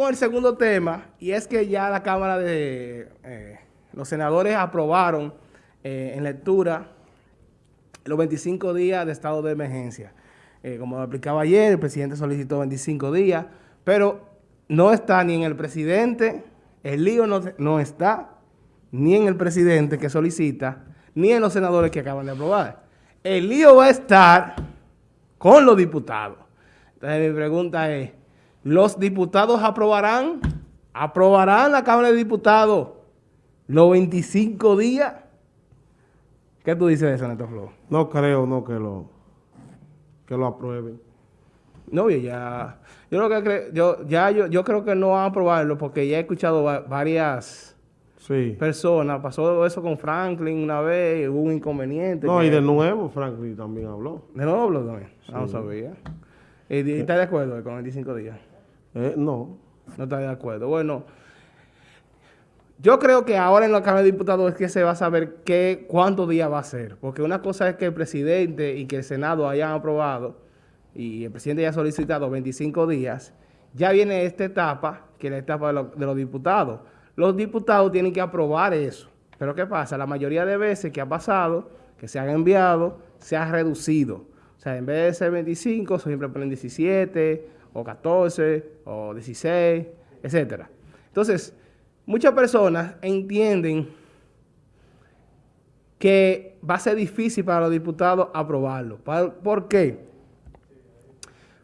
con el segundo tema, y es que ya la Cámara de... Eh, los senadores aprobaron eh, en lectura los 25 días de estado de emergencia. Eh, como lo explicaba ayer, el presidente solicitó 25 días, pero no está ni en el presidente, el lío no, no está ni en el presidente que solicita, ni en los senadores que acaban de aprobar. El lío va a estar con los diputados. Entonces mi pregunta es, ¿los diputados aprobarán? ¿Aprobarán la Cámara de Diputados los 25 días? ¿Qué tú dices de eso, Neto Flo? No creo, no, que lo, que lo aprueben. No, ya, yo, lo que yo, ya, yo, yo creo que no van a aprobarlo porque ya he escuchado varias sí. personas. Pasó eso con Franklin una vez, hubo un inconveniente. No, y de nuevo Franklin también habló. ¿De nuevo habló también? No sabía. ¿Y, está de acuerdo con 25 días? Eh, no. No está de acuerdo. Bueno, yo creo que ahora en la Cámara de Diputados es que se va a saber qué, cuántos días va a ser. Porque una cosa es que el presidente y que el Senado hayan aprobado y el presidente haya solicitado 25 días. Ya viene esta etapa, que es la etapa de, de los diputados. Los diputados tienen que aprobar eso. Pero ¿qué pasa? La mayoría de veces que ha pasado, que se han enviado, se ha reducido. O sea, en vez de ser 25, siempre ponen 17, o 14, o 16, etcétera. Entonces, muchas personas entienden que va a ser difícil para los diputados aprobarlo. ¿Por qué?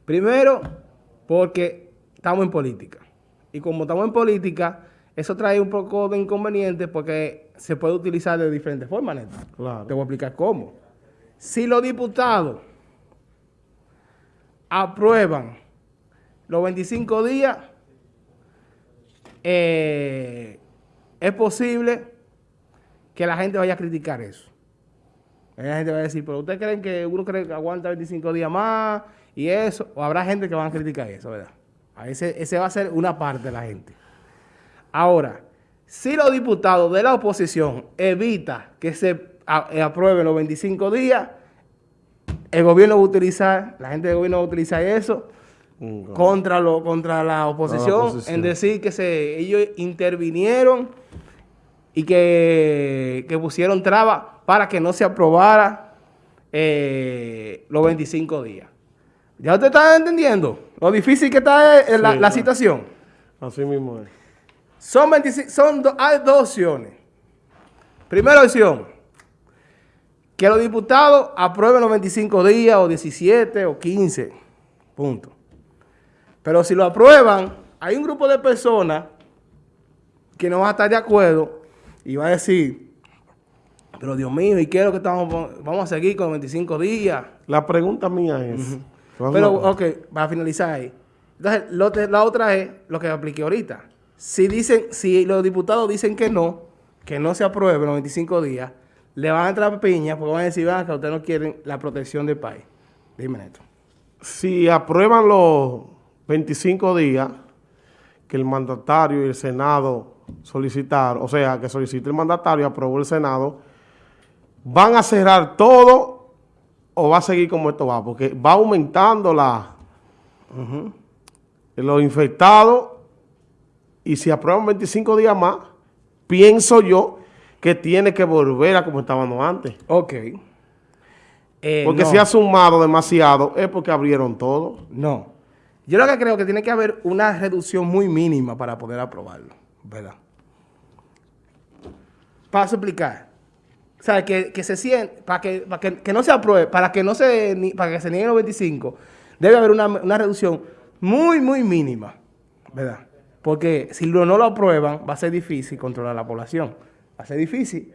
Primero, porque estamos en política. Y como estamos en política, eso trae un poco de inconveniente porque se puede utilizar de diferentes formas, Neto. Claro. Te voy a explicar cómo. Si los diputados aprueban los 25 días, eh, es posible que la gente vaya a criticar eso. La gente va a decir, pero ¿ustedes creen que uno cree que aguanta 25 días más y eso? O habrá gente que va a criticar eso, ¿verdad? Ese, va a ser una parte de la gente. Ahora, si los diputados de la oposición evitan que se eh, aprueben los 25 días, el gobierno va a utilizar, la gente del gobierno va a utilizar eso contra, lo, contra la oposición, en decir que se, ellos intervinieron y que, pusieron trabas para que no se aprobara eh, los 25 días. ¿Ya usted está entendiendo lo difícil que está eh, la, la situación? Así mismo es. Son, 25, son hay dos opciones. Primera opción, que los diputados aprueben los 25 días o 17 o 15, punto. Pero si lo aprueban, hay un grupo de personas que no va a estar de acuerdo y va a decir, pero Dios mío, ¿y qué es lo que estamos, vamos a seguir con los 25 días? La pregunta mía es... Pero, ok, para finalizar ahí. Entonces, la otra es lo que apliqué ahorita si dicen, si los diputados dicen que no, que no se apruebe los 25 días, le van a entrar piña porque van a decir, que ustedes no quieren la protección del país. Dime esto. Si aprueban los 25 días que el mandatario y el Senado solicitaron, o sea, que solicite el mandatario y aprobó el Senado, ¿van a cerrar todo o va a seguir como esto va? Porque va aumentando la, los infectados y si aprueban 25 días más, pienso yo que tiene que volver a como estábamos antes. Ok. Eh, porque si ha sumado demasiado es porque abrieron todo. No. Yo lo que creo que tiene que haber una reducción muy mínima para poder aprobarlo, ¿verdad? Para explicar. O sea, que, se siente, para que, para que, no se apruebe, para que no se, para que se nieguen los 25, debe haber una, una reducción muy, muy mínima, ¿verdad? Porque si no lo aprueban, va a ser difícil controlar a la población. Va a ser difícil.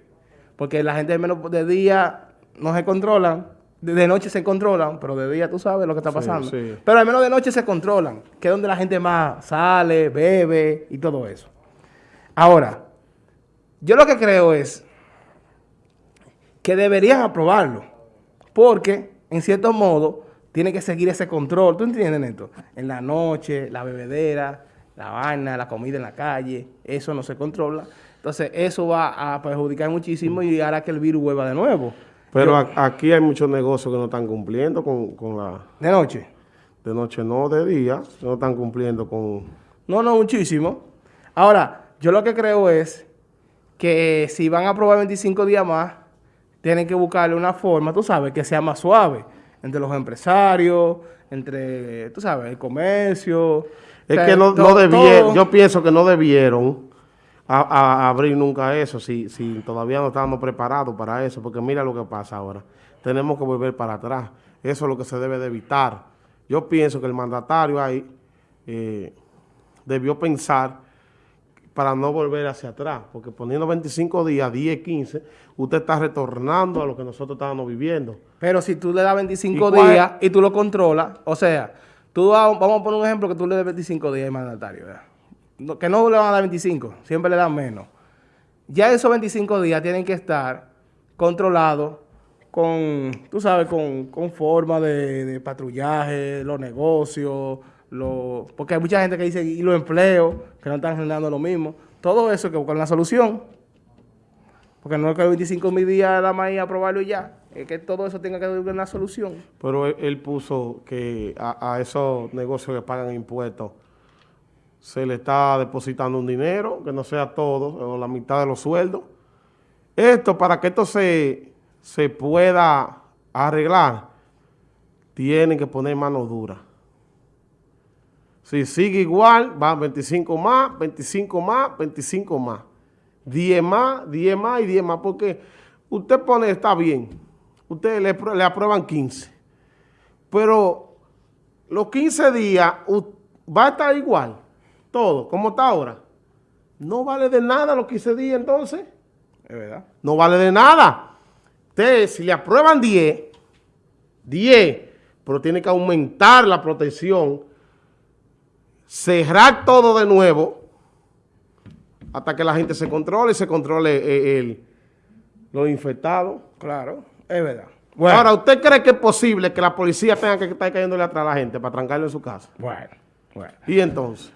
Porque la gente de menos de día no se controlan, de noche se controlan, pero de día tú sabes lo que está pasando. Pero al menos de noche se controlan, que es donde la gente más sale, bebe y todo eso. Ahora, yo lo que creo es que deberían aprobarlo, porque en cierto modo tiene que seguir ese control. ¿Tú entiendes, esto? En la noche, la bebedera, la vaina, la comida en la calle, eso no se controla. Entonces, eso va a perjudicar muchísimo y hará que el virus vuelva de nuevo. Pero aquí hay muchos negocios que no están cumpliendo con, la... ¿De noche? De noche no, de día, no están cumpliendo con... No, no, muchísimo. Ahora, yo lo que creo es que si van a aprobar 25 días más, tienen que buscarle una forma, tú sabes, que sea más suave entre los empresarios, entre, tú sabes, el comercio. Es o sea, que no, no debieron, yo pienso que no debieron a- abrir nunca eso, si, si todavía no estábamos preparados para eso, porque mira lo que pasa ahora. Tenemos que volver para atrás. Eso es lo que se debe de evitar. Yo pienso que el mandatario ahí eh, debió pensar para no volver hacia atrás, porque poniendo 25 días, 10, 15, usted está retornando a lo que nosotros estábamos viviendo. Pero si tú le das 25 ¿Y cuál- días y tú lo controlas, o sea, tú vamos a poner un ejemplo que tú le des 25 días al mandatario, ¿verdad? Que no le van a dar 25, siempre le dan menos. Ya esos 25 días tienen que estar controlados con, tú sabes, con, con forma de, patrullaje, los negocios, los, porque hay mucha gente que dice, y los empleos, que no están generando lo mismo. Todo eso hay que buscar una solución. Porque no es que 25 mil días nada más ir a aprobarlo y ya. Es que todo eso tenga que haber una solución. Pero él, puso que a esos negocios que pagan impuestos se le está depositando un dinero, que no sea todo, o la mitad de los sueldos. Esto, para que esto se, pueda arreglar, tienen que poner mano dura. Si sigue igual, van 25 más, 25 más, 25 más. 10 más, 10 más y 10 más. Porque usted pone, está bien, usted le, le aprueban 15. Pero los 15 días va a estar igual, todo, como está ahora. No vale de nada los 15 días entonces. Es verdad. No vale de nada. Usted, si le aprueban 10, 10, pero tiene que aumentar la protección, cerrar todo de nuevo, hasta que la gente se controle y se controle eh, el, los infectados. Claro, es verdad. Ahora, ¿usted cree que es posible que la policía tenga que estar cayéndole atrás a la gente para trancarlo en su casa? bueno, bueno. Y entonces,